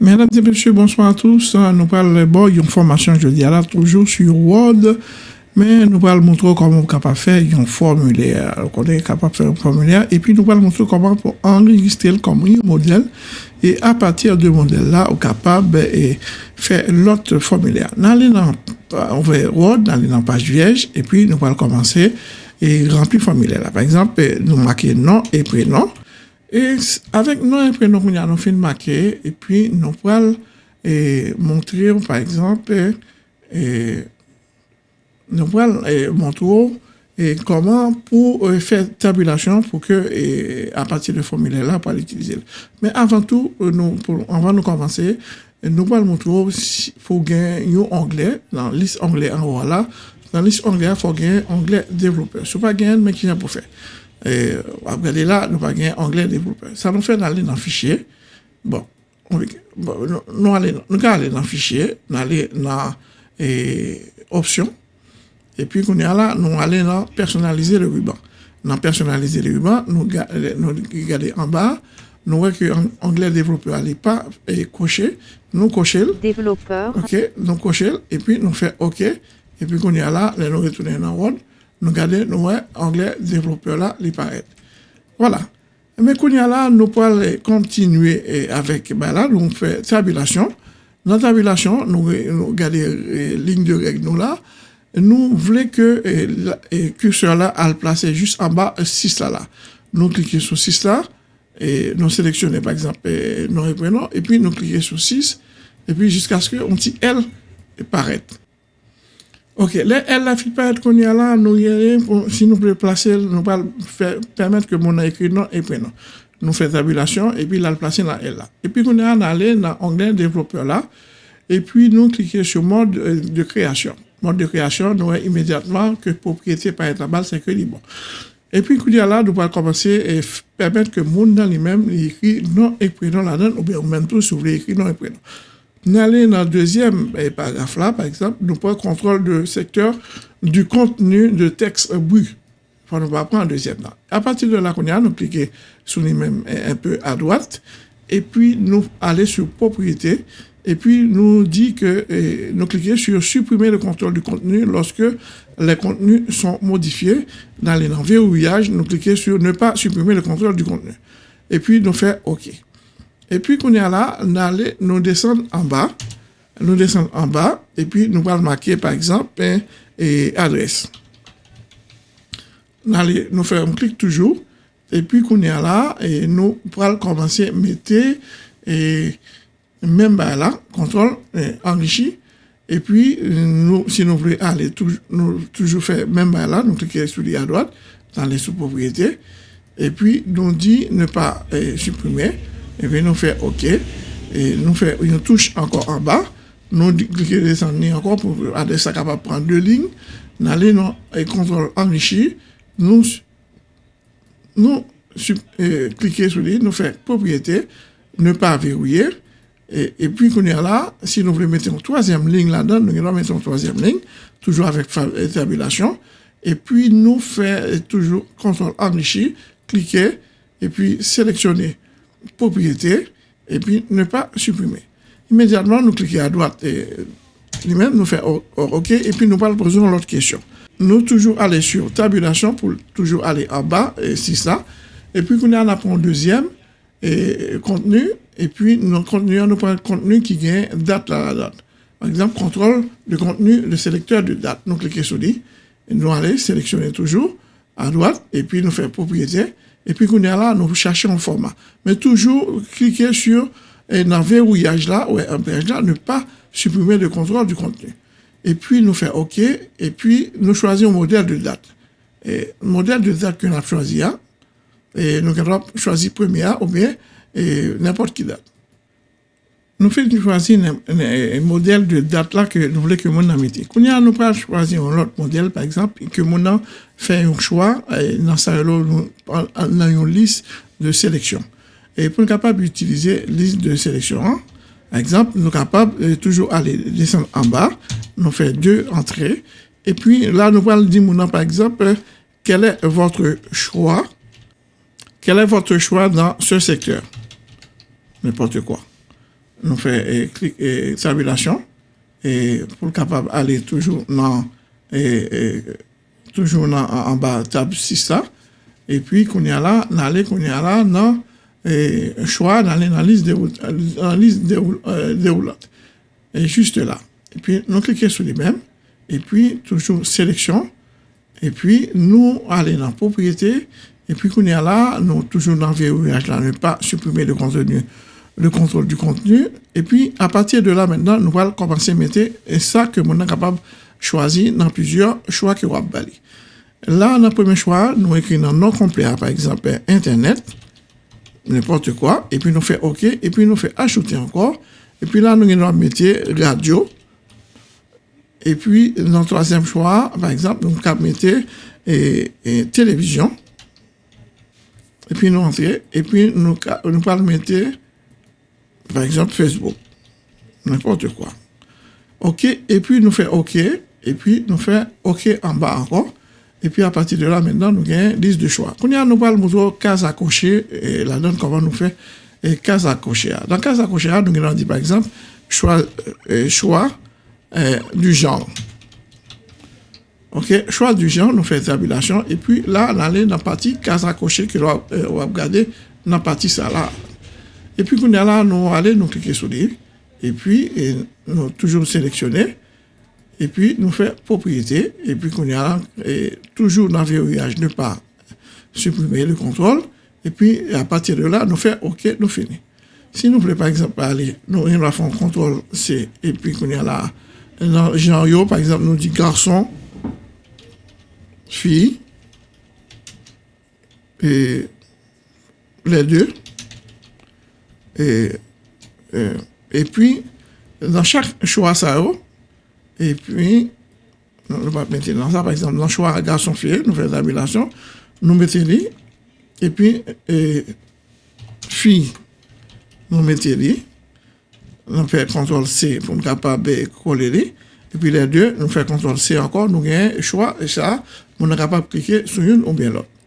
Mesdames et messieurs, bonsoir à tous. Nous parlons bon, une formation, je dis là, toujours sur Word, mais nous allons montrer comment on est capable de faire un formulaire. On est capable de faire un formulaire et puis nous allons montrer comment pour enregistrer comme un modèle et à partir de modèle là, on est capable de faire l'autre formulaire. Dans on va Word, dans la page vierge et puis nous allons commencer et remplir le formulaire. Par exemple, nous marquons nom et prénom. Et avec nous, et prénom, nous allons faire marquer et puis nous allons montrer, par exemple, nous comment pour faire tabulation pour que, à partir du formulaire-là, pour l'utiliser. Mais avant tout, nous, pour, avant de commencer, nous allons montrer faut gagner un onglet, dans la liste onglet en haut dans la liste onglet, il faut gagner onglet développeur. Ce n'est pas gagner, mais Et regardez là, nous pas gagner onglet développeur. Ça nous fait aller dans le fichier. Bon, on, nous, allons, aller dans le fichier, nous allons dans et, options. Et puis, nous allons dans personnaliser le ruban. Dans personnaliser le ruban, nous, regardons en bas, nous voyons que l'onglet développeur n'est pas coché. Nous cochons. Développeur. OK, nous cochons. Et puis, nous faisons OK. Et puis, nous retournons dans Word nous regardons, nous anglais développeur là, il paraît. Voilà. Mais quand là, nous pouvons continuer avec, ben là, nous faisons tabulation. Dans la tabulation, nous, regardons les lignes de règles nous là. Nous voulons que le curseur là, le placer juste en bas, 6 là, là. Nous cliquons sur 6 là, et nous sélectionnons par exemple nos prénoms, et puis nous cliquons sur 6, et puis jusqu'à ce qu'on dit L paraît. Ok, elle la fait pas y a là, nous si nous pouvons placer, nous pouvons permettre que mon écrit nom et prénom. Nous faisons tabulation et puis là, le placer dans elle là. Et puis, on est allé dans l'onglet développeur là, et puis nous cliquons sur mode euh, de création. Mode de création, nous voyons immédiatement que propriété par être là c'est que libre. Et puis, a là, nous pouvons commencer à permettre que mon dans lui-même écrit nom et prénom là-dedans, ou bien même tout, si vous voulez écrire nom et prénom. Nous allons dans le deuxième eh, paragraphe là, par exemple, nous prenons contrôle du secteur du contenu de texte bruit. Enfin, nous va prendre le deuxième là. À partir de là, nous cliquons sur les mêmes eh, un peu à droite, et puis nous allons sur propriété, et puis nous dit que eh, nous cliquons sur supprimer le contrôle du contenu lorsque les contenus sont modifiés. Dans les verrouillage, nous cliquons sur ne pas supprimer le contrôle du contenu. Et puis nous faisons OK. Et puis, qu'on est là, nous descendons en bas. Nous descendons en bas. Et puis, nous allons marquer, par exemple, et adresse. Nous, allons, nous faisons un clic toujours. Et puis, qu'on est là, et nous allons commencer à mettre, et même là, contrôle, enrichi. Et puis, nous, si nous voulons aller, nous toujours faire même là, nous cliquons sur à droite, dans les sous-propriétés. Et puis, nous dit ne pas supprimer et puis nous faisons OK, et nous faisons une touche encore en bas, nous cliquons descendre encore pour adresser ça capable prendre deux lignes, nous allons et contrôle enrichi, nous, nous cliquons sur les, nous faisons propriété, ne pas verrouiller, et, et puis qu'on est là, si nous voulons mettre une troisième ligne là-dedans, nous allons mettre une troisième ligne, toujours avec tabulation, et puis nous faisons toujours contrôle enrichi, cliquer, et puis sélectionner propriété, et puis ne pas supprimer. Immédiatement, nous cliquons à droite et lui-même nous fait OK, et puis nous poser l'autre question. Nous toujours aller sur tabulation pour toujours aller en bas, et c'est ça. Et puis, qu'on a un deuxième, et contenu, et puis nous contenu, nous prenons contenu qui gagne date la date. Par exemple, contrôle le contenu, le sélecteur de date. Nous cliquons sur lui, et nous allons sélectionner toujours à droite, et puis nous faisons propriété, et puis, qu'on est là, nous cherchons un format. Mais toujours cliquer sur un verrouillage là, ou un verrouillage là, ne pas supprimer le contrôle du contenu. Et puis, nous faisons OK, et puis, nous choisissons un modèle de date. Et le modèle de date que nous avons choisi, hein, et nous avons choisi premier ou bien n'importe qui date. Nous faisons choisir un, modèle de date là que nous voulons que mon ami Quand nous pas choisir un autre modèle, par exemple, que mon fait un choix, dans une liste de sélection. Et pour être capable d'utiliser liste de sélection, hein, par exemple, nous sommes de toujours aller descendre en bas, nous faisons deux entrées, et puis là, nous allons dire, par exemple, quel est votre choix, quel est votre choix dans ce secteur, n'importe quoi. Nous fait et, tabulation et pour capable aller toujours dans et, toujours en bas table 6 et puis qu'on y a là qu'on y a là dans et choix dans la liste dans liste euh, déroulante et juste là. Et puis nous cliquons sur les mêmes. Et puis toujours sélection. Et puis nous aller dans propriété. Et puis qu'on y a là nous toujours dans verrouillage là. Ne pas supprimer le contenu le contrôle du contenu. Et puis, à partir de là, maintenant, nous allons commencer à mettre et ça que nous sommes capable de choisir dans plusieurs choix que nous avons Là, dans le premier choix, nous écrivons nom complet, par exemple, Internet, n'importe quoi, et puis nous faisons OK, et puis nous faisons ajouter encore. Et puis là, nous allons mettre radio. Et puis, dans le troisième choix, par exemple, nous allons mettre et, télévision. Et puis nous entrer, et puis nous, nous allons mettre par exemple, Facebook. N'importe quoi. OK, et puis nous faisons OK, et puis nous faisons OK en bas encore. Et puis à partir de là, maintenant, nous une liste de choix. Quand nous parlons de case à cocher, et la donne comment nous fait et case à cocher. Dans case à cocher, nous avons dit par exemple, choix, euh, choix euh, du genre. OK, choix du genre, nous faisons tabulation. Et puis là, on allait dans la partie case à cocher que nous va euh, regarder dans la partie ça là. Et puis, nous allons nous cliquer sur lui. Et puis, nous toujours sélectionner. Et puis, nous faire propriété. Et puis, qu'on y a toujours dans le verrouillage, ne pas supprimer le contrôle. Et puis, à partir de là, nous faire OK, nous finissons. Si nous voulons, par exemple, aller, nous allons faire un contrôle C. Et puis, qu'on y a là, dans genre, par exemple, nous dit garçon, fille, et les deux. E, e, e pi, nan chak chwa sa yo, e pi, nou pa mette nan sa, par exemple, nan chwa gason fye, nou fè zabilasyon, nou mette li, e pi, e, fi, nou mette li, nou fè kontrol C pou m kapab kole li, e pi le 2, nou fè kontrol C ankon, nou gen chwa, e sa, moun an kapab klike sou yon ou bien lot.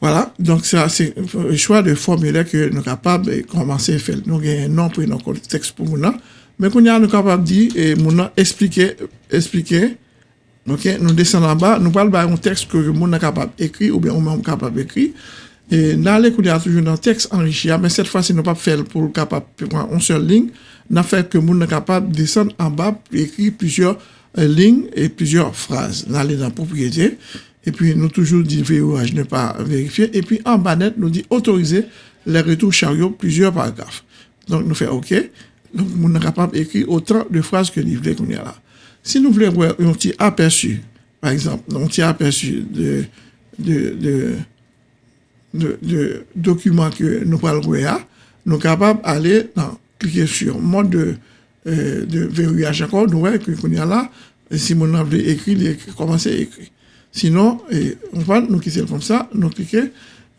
Voilà, donc c'est le choix de formulaire que nous sommes capables de commencer à faire. Nous avons un nom pour notre texte pour nous. Mais nous sommes capables de dire et nous expliquer, expliquer. Ok, nous descendons en bas, nous parlons d'un texte que nous sommes capables d'écrire ou bien nous sommes capables d'écrire. Et dans les a toujours un texte enrichi, mais cette fois-ci, nous ne pas faire pour capable prendre une seule ligne. Nous fait que nous sommes capables de descendre en bas écrire plusieurs euh, lignes et plusieurs phrases. Dans la propriété. Et puis, nous toujours dit verrouillage ne pas vérifier. Et puis, en bas net, nous dit autoriser les retours chariot plusieurs paragraphes. Donc, nous faisons OK. Donc, nous sommes capables d'écrire autant de phrases que nous voulons qu'on y a là. Si nous voulons voir un petit aperçu, par exemple, un petit aperçu de, de, de, documents que nous parlons nous sommes capables d'aller cliquer sur mode de, euh, de verrouillage encore, nous voyons qu'on y a là, si nous avons écrit, commencer à écrire. Sinon, on va nous quitter comme ça, nous cliquer,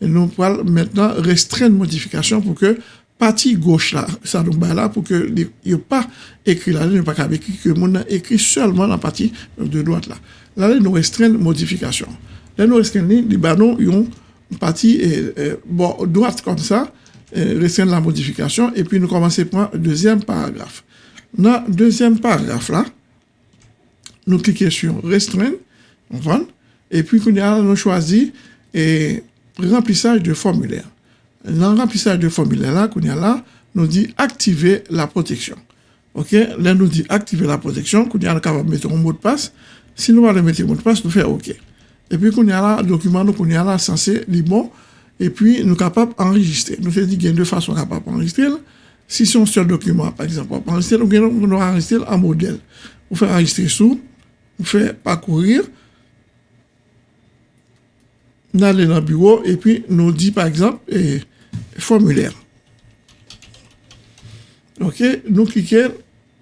et nous allons maintenant restreindre modification pour que partie gauche là, ça nous bat là pour que n'y pas écrit là, il pas écrit que mon a écrit seulement la partie de droite là. Là, nous restreindre modification. Là, nous restreindre, les ont une partie bon, droite comme ça, restreindre la modification, et puis nous commençons par le deuxième paragraphe. Dans le deuxième paragraphe là, nous cliquons sur restreindre, on va, et puis, nous choisi et remplissage de formulaire. Dans le remplissage de formulaire là, là, nous dit activer la protection. OK? Là, nous dit activer la protection, qu'on a capable de mettre un mot de passe. Si nous allons mettre un mot de passe, nous faisons OK. Et puis, qu'on a là, document, nous, qu'on a là, censé, les bon, et puis, nous capable d'enregistrer. Nous faisons qu'il y a deux façons capables d'enregistrer. Si c'est un seul document, par exemple, enregistrer, nous allons enregistrer un modèle. On fait enregistrer sous, on fait parcourir, nous allons dans le bureau et puis nous dit par exemple formulaire. Ok, nous cliquons,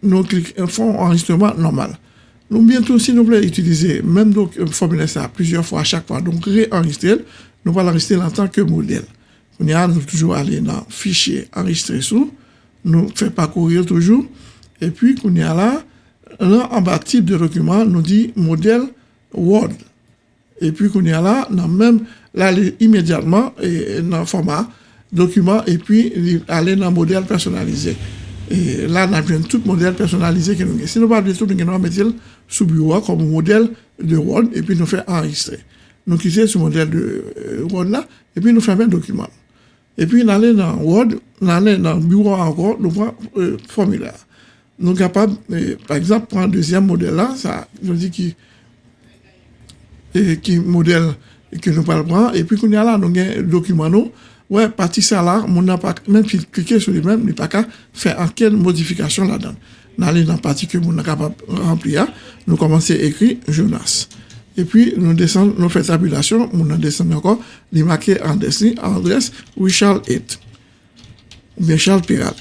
nous cliquons, font enregistrement normal. Nous bientôt, si nous voulons utiliser même donc euh, formulaire ça plusieurs fois à chaque fois, donc réenregistrer, nous allons l'enregistrer en tant que modèle. On y nous toujours aller dans fichier enregistrer sous, nous fait parcourir toujours, et puis qu'on y là, là en bas type de document, nous dit modèle Word. Et puis qu'on y a là, même, là, immédiatement, et, dans le format document, et puis aller dans le modèle personnalisé. Et là, on a de tout modèle personnalisé que nous avons. Si nous pas tout, nous allons mettre sous bureau comme modèle de Word et puis nous faire enregistrer. Nous quittons ce modèle de euh, Word là et puis nous faisons un document. Et puis, nous allons dans Word, nous allons dans le bureau encore, nous prenons euh, formulaire. Nous sommes capables, euh, par exemple, pour un deuxième modèle là, ça, je dis qui, E ki model ke nou pal pran, epi koun ya la nou gen dokuman nou, wè ouais, pati sa la, moun nan pa, men pi klike sou li men, ni pa ka fè anken modifikasyon la dan. Nan li nan pati ke moun nan kapap rempli ya, nou komanse ekri Jonas. Epi nou desen, nou fè tabulasyon, moun nan desen ankon, li make an desi, an adres, Richard Hitt. Richard Pirat.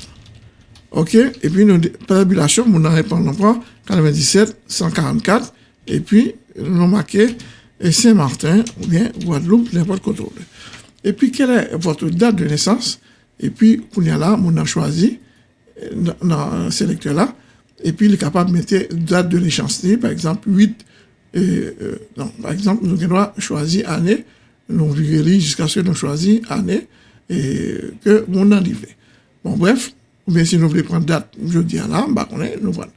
Ok, epi nou tabulasyon, moun nan repon nan pran, 97, 144, epi nou make... marquons Saint-Martin, ou bien Guadeloupe, n'importe quoi d'autre. Et puis, quelle est votre date de naissance? Et puis, on y a là, on a choisi, dans le sélecteur là, et puis, il est capable de mettre date de l'échéancier, par exemple, 8 et, euh, non, par exemple, nous avons choisi année, nous vivons jusqu'à ce que nous choisissons année et que mon arrivé. Bon, bref, ou bien si nous voulons prendre date, je dis à là, bah, on est, nous voilà.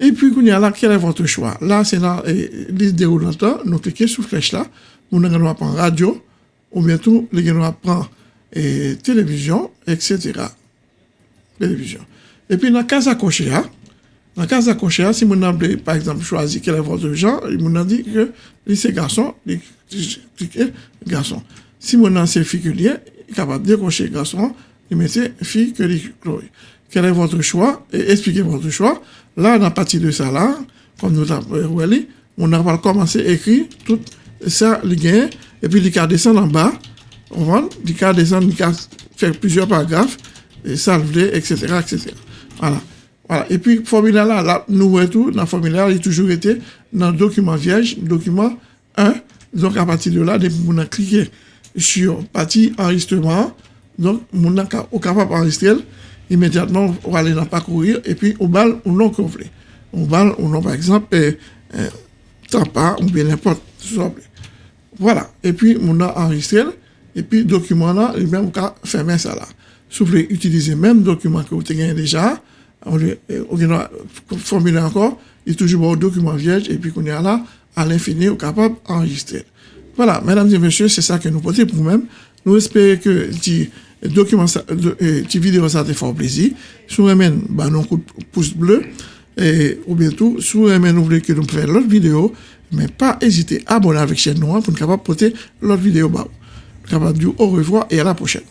Et puis, il y a là, quel est votre choix? Là, c'est dans liste déroulante, nous cliquons sur flèche là, nous allons prendre radio, ou bientôt, nous allons prendre et télévision, etc. Télévision. Et puis, dans la case à cocher, hein, dans le cas de si mon a, par exemple, choisi quel est votre genre, il a dit que c'est garçon, il garçon. Si mon a c'est que il est capable de décocher garçon, il met fille que Chloé. Quel est votre choix? Et expliquez votre choix. Là, à partir de ça, là, comme nous avons dit, on a commencé à écrire tout ça, et puis il a descendre en bas, on va, il a descendre, il a faire plusieurs paragraphes, et salver, etc., etc. Voilà. Voilà. Et puis, formulaire là, là nous voyons tout, dans le formulaire, il a toujours été dans le document vierge, document 1. Donc, à partir de là, on a cliqué sur partie enregistrement. Donc, on est capable d'enregistrer. Immédiatement, on va aller dans parcourir et puis on balle ou non complet. On balle ou non, par exemple, eh, eh, ou bien n'importe Voilà. Et puis, on a enregistré. Et puis, document là, il même cas fermer ça là. Si vous voulez utiliser même document que vous avez déjà, on, a formulé encore, il est toujours un document vierge, et puis qu'on est là, à l'infini, on est capable d'enregistrer. Voilà, mesdames et messieurs, c'est ça que nous portons pour nous-mêmes. Nous espérons que le document, cette vidéo, ça te fait plaisir. Si vous aimez, bah, nous coup de pouce bleu. Et, ou bientôt, si vous aimez, nous voulez que nous fassions l'autre vidéo, mais pas hésiter à abonner avec chaîne noire pour nous capable porter l'autre vidéo. Bah, capable de dire au revoir et à la prochaine.